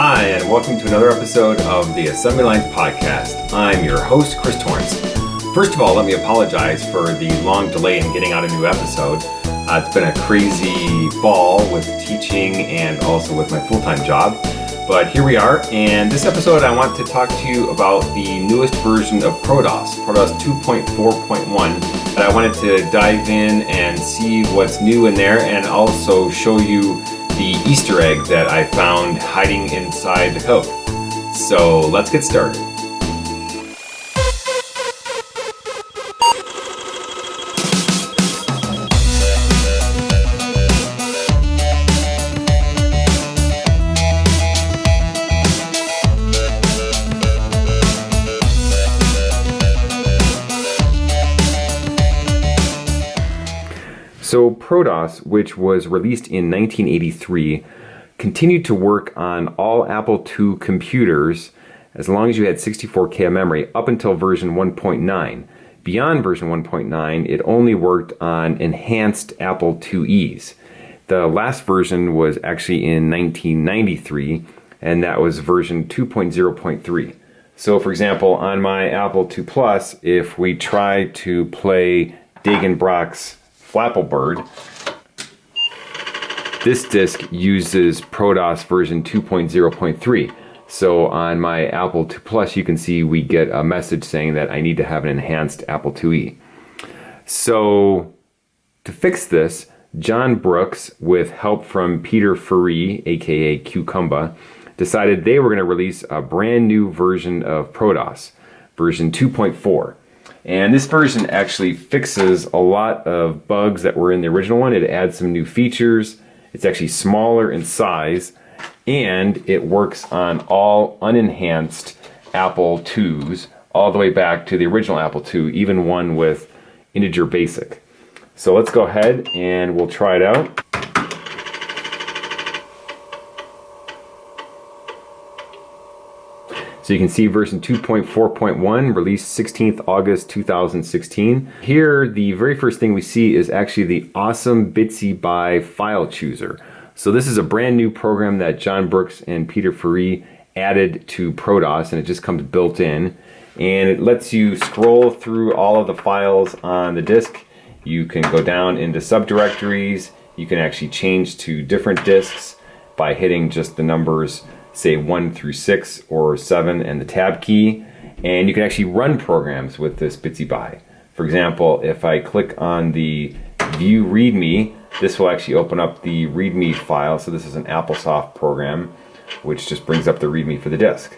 Hi, and welcome to another episode of the Assembly Lines Podcast. I'm your host, Chris Torrence. First of all, let me apologize for the long delay in getting out a new episode. Uh, it's been a crazy fall with teaching and also with my full time job. But here we are, and this episode I want to talk to you about the newest version of ProDOS, ProDOS 2.4.1. And I wanted to dive in and see what's new in there and also show you the Easter egg that I found hiding inside the code. So let's get started. So ProDOS, which was released in 1983, continued to work on all Apple II computers as long as you had 64K of memory up until version 1.9. Beyond version 1.9, it only worked on enhanced Apple IIes. The last version was actually in 1993, and that was version 2.0.3. So for example, on my Apple II Plus, if we try to play Dagen Brock's Flapple Bird. This disk uses ProDOS version 2.0.3. So on my Apple II Plus, you can see we get a message saying that I need to have an enhanced Apple IIe. So to fix this, John Brooks, with help from Peter Ferrie, aka qkumba, decided they were going to release a brand new version of ProDOS, version 2.4. And this version actually fixes a lot of bugs that were in the original one. It adds some new features. It's actually smaller in size and it works on all unenhanced Apple IIs all the way back to the original Apple II, even one with integer basic. So let's go ahead and we'll try it out. So you can see version 2.4.1 released 16th August 2016. Here the very first thing we see is actually the awesome Bitsy Bye file chooser. So this is a brand new program that John Brooks and Peter Ferrie added to ProDOS and it just comes built in and it lets you scroll through all of the files on the disk. You can go down into subdirectories. You can actually change to different disks by hitting just the numbers say 1 through 6 or 7 and the tab key and you can actually run programs with this Bitsy Bye. For example, if I click on the view readme, this will actually open up the readme file. So this is an AppleSoft program, which just brings up the readme for the disk.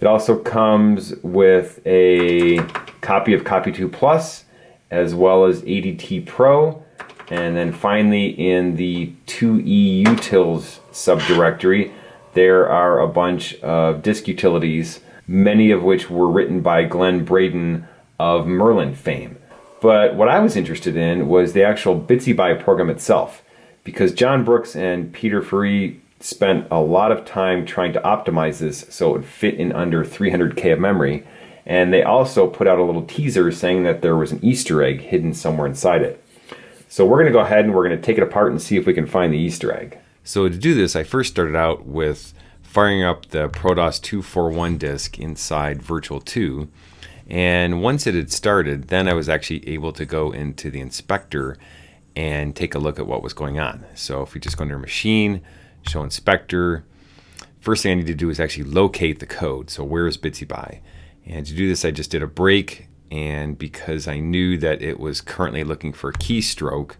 It also comes with a copy of Copy 2 Plus, as well as ADT Pro, and then finally in the 2E utils subdirectory, there are a bunch of disk utilities, many of which were written by Glen Bredon of Merlin fame. But what I was interested in was the actual Bitsy Bye program itself, because John Brooks and Peter Ferrie spent a lot of time trying to optimize this so it would fit in under 300k of memory. And they also put out a little teaser saying that there was an Easter egg hidden somewhere inside it. So we're going to go ahead and we're going to take it apart and see if we can find the Easter egg. So to do this, I first started out with firing up the ProDOS 241 disk inside Virtual 2. And once it had started, then I was actually able to go into the inspector and take a look at what was going on. So if we just go under machine, show inspector, first thing I need to do is actually locate the code. So where is Bitsy Bye? And to do this, I just did a break. And because I knew that it was currently looking for a keystroke,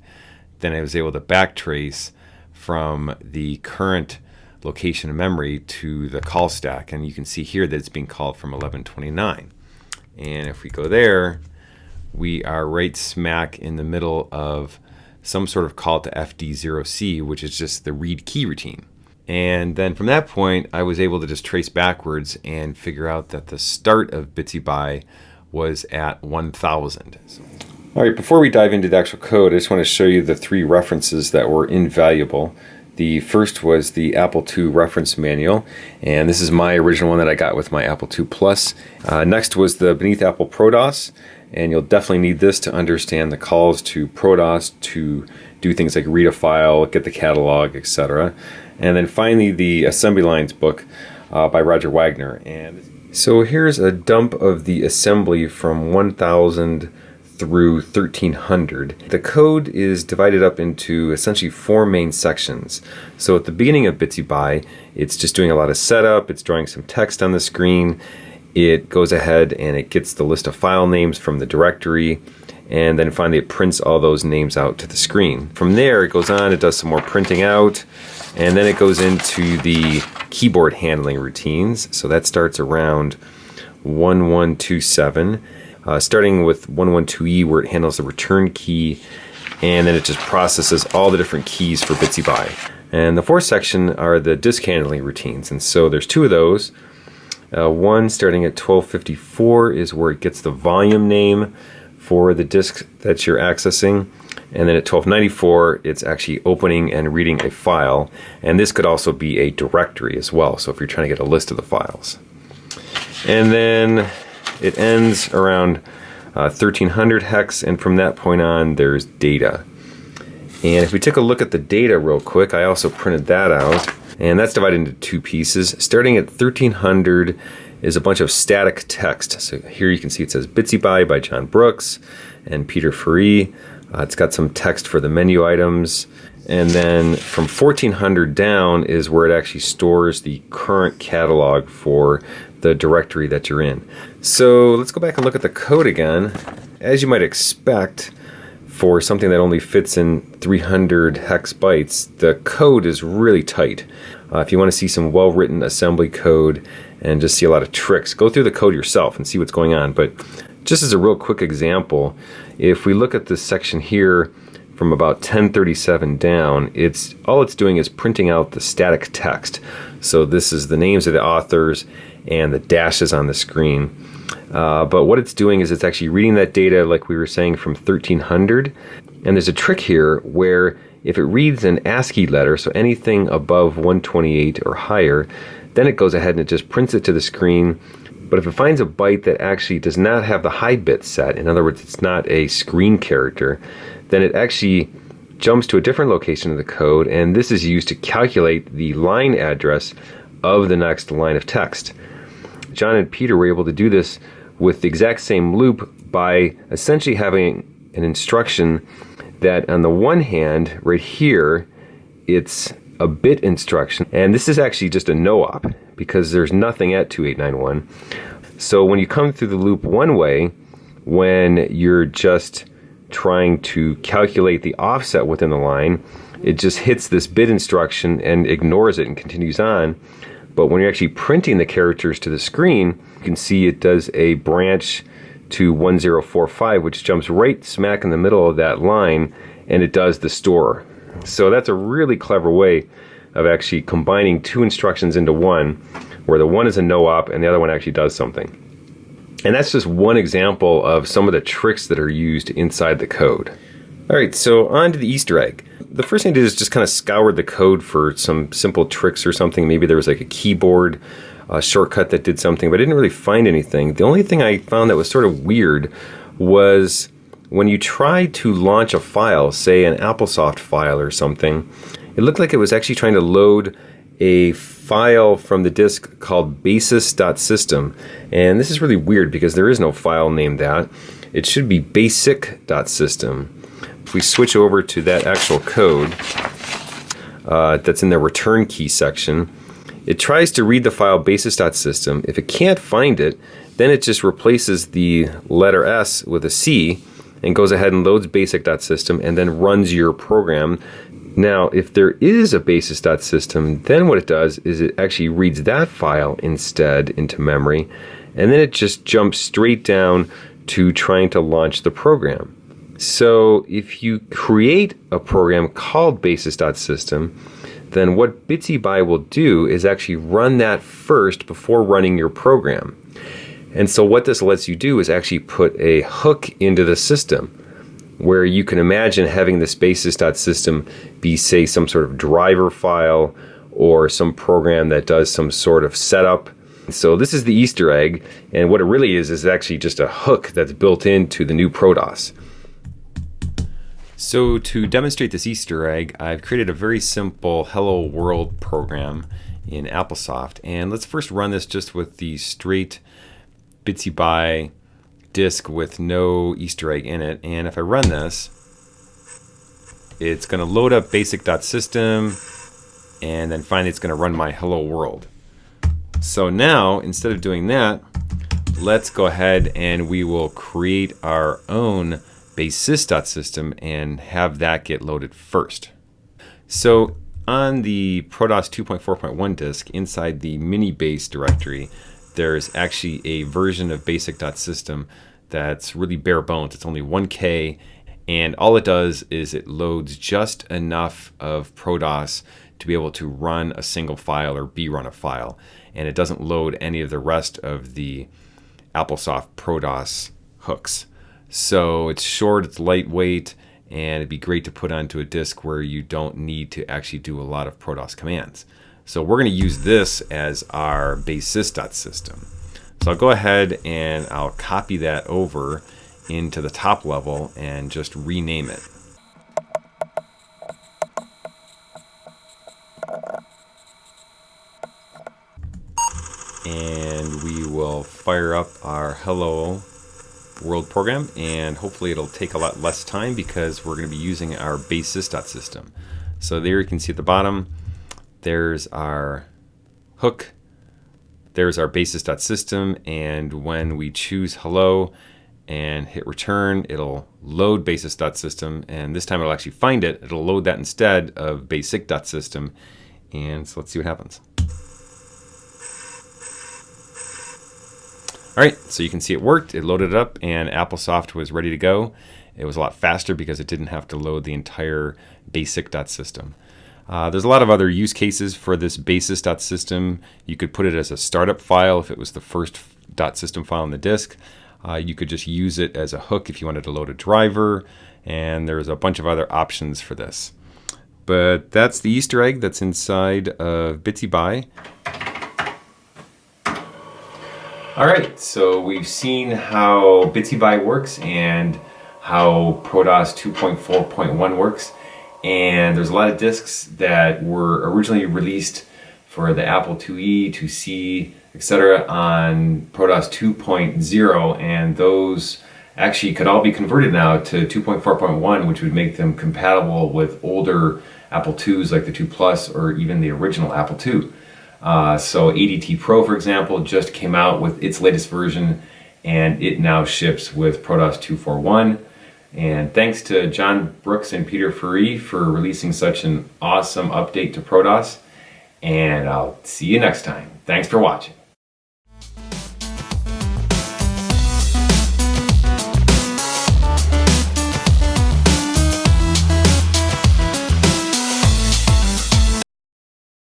then I was able to backtrace from the current location of memory to the call stack. And you can see here that it's being called from 1129. And if we go there, we are right smack in the middle of some sort of call to FD0C, which is just the read key routine. And then from that point, I was able to just trace backwards and figure out that the start of Bitsy Bye was at 1000. All right, before we dive into the actual code, I just want to show you the three references that were invaluable. The first was the Apple II reference manual, and this is my original one that I got with my Apple II Plus. Uh, next was the Beneath Apple ProDOS, and you'll definitely need this to understand the calls to ProDOS to do things like read a file, get the catalog, etc. And then finally, the assembly lines book uh, by Roger Wagner. And so here's a dump of the assembly from 1000 through 1300. The code is divided up into essentially four main sections. So at the beginning of Bitsy Bye, it's just doing a lot of setup, it's drawing some text on the screen, it goes ahead and it gets the list of file names from the directory, and then finally it prints all those names out to the screen. From there, it goes on, it does some more printing out, and then it goes into the keyboard handling routines. So that starts around 1127 uh, starting with 112E where it handles the return key and then it just processes all the different keys for Bitsy Bye. And the fourth section are the disk handling routines. And so there's two of those. Uh, one starting at 1254 is where it gets the volume name for the disk that you're accessing. And then at 1294, it's actually opening and reading a file. And this could also be a directory as well. So if you're trying to get a list of the files. And then it ends around uh, 1300 hex, and from that point on, there's data. And if we take a look at the data real quick, I also printed that out, and that's divided into two pieces. Starting at 1300 is a bunch of static text. So here you can see it says Bitsy Bye by John Brooks and Peter Ferrie. Uh, it's got some text for the menu items. And then from 1400 down is where it actually stores the current catalog for the directory that you're in. So let's go back and look at the code again. As you might expect, for something that only fits in 300 hex bytes, the code is really tight. Uh, if you want to see some well-written assembly code and just see a lot of tricks, go through the code yourself and see what's going on. But just as a real quick example, if we look at this section here from about 1037 down, it's all it's doing is printing out the static text. So this is the names of the authors and the dashes on the screen. Uh, but what it's doing is it's actually reading that data, like we were saying, from 1300. And there's a trick here where if it reads an ASCII letter, so anything above 128 or higher, then it goes ahead and it just prints it to the screen. But if it finds a byte that actually does not have the high bit set, in other words, it's not a screen character, then it actually jumps to a different location of the code, and this is used to calculate the line address of the next line of text. John and Peter were able to do this with the exact same loop by essentially having an instruction that on the one hand, right here, it's a bit instruction, and this is actually just a no-op because there's nothing at 2891. So when you come through the loop one way, when you're just trying to calculate the offset within the line, it just hits this bit instruction and ignores it and continues on. But when you're actually printing the characters to the screen, you can see it does a branch to 1045, which jumps right smack in the middle of that line, and it does the store. So that's a really clever way of actually combining two instructions into one, where the one is a no-op and the other one actually does something. And that's just one example of some of the tricks that are used inside the code. All right, so on to the Easter egg the first thing I did is just kind of scoured the code for some simple tricks or something. Maybe there was like a keyboard uh, shortcut that did something, but I didn't really find anything. The only thing I found that was sort of weird was when you tried to launch a file, say an AppleSoft file or something, it looked like it was actually trying to load a file from the disk called basis.system. And this is really weird because there is no file named that. It should be basic.system if we switch over to that actual code uh, that's in the return key section, it tries to read the file basis.system. If it can't find it, then it just replaces the letter S with a C and goes ahead and loads basic.system and then runs your program. Now, if there is a basis.system, then what it does is it actually reads that file instead into memory, and then it just jumps straight down to trying to launch the program. So if you create a program called basis.system, then what Bitsy Bye will do is actually run that first before running your program. And so what this lets you do is actually put a hook into the system where you can imagine having this basis.system be say some sort of driver file or some program that does some sort of setup. So this is the Easter egg and what it really is is actually just a hook that's built into the new ProDOS. So to demonstrate this Easter egg, I've created a very simple Hello World program in AppleSoft. And let's first run this just with the straight Bitsy Bye disk with no Easter egg in it. And if I run this, it's going to load up basic.system and then finally it's going to run my hello world. So now, instead of doing that, let's go ahead and we will create our own basis.system and have that get loaded first. So on the ProDOS 2.4.1 disk inside the mini base directory, there's actually a version of basic.system that's really bare bones. It's only 1K and all it does is it loads just enough of ProDOS to be able to run a single file or B-run a file. And it doesn't load any of the rest of the AppleSoft ProDOS hooks. So it's short, it's lightweight, and it'd be great to put onto a disk where you don't need to actually do a lot of ProDOS commands. So we're going to use this as our basis.system. So I'll go ahead and I'll copy that over into the top level and just rename it. And we will fire up our hello world program and hopefully it'll take a lot less time because we're going to be using our basis.system. So there you can see at the bottom, there's our hook, there's our basis.system, and when we choose hello and hit return, it'll load basis.system, and this time it'll actually find it. It'll load that instead of basic.system, and so let's see what happens. All right, so you can see it worked. It loaded up and AppleSoft was ready to go. It was a lot faster because it didn't have to load the entire basic.system. Uh, there's a lot of other use cases for this basis.system. You could put it as a startup file if it was the first .system file on the disk. Uh, you could just use it as a hook if you wanted to load a driver, and there's a bunch of other options for this. But that's the Easter egg that's inside of Bitsy Bye. All right, so we've seen how Bitsy Bye works and how ProDOS 2.4.1 works. And there's a lot of disks that were originally released for the Apple IIe, 2C, etc. on ProDOS 2.0 and those actually could all be converted now to 2.4.1 which would make them compatible with older Apple IIs like the 2 Plus or even the original Apple II. Uh, so ADT Pro, for example, just came out with its latest version and it now ships with ProDOS 241. And thanks to John Brooks and Peter Ferrie for releasing such an awesome update to ProDOS. And I'll see you next time. Thanks for watching.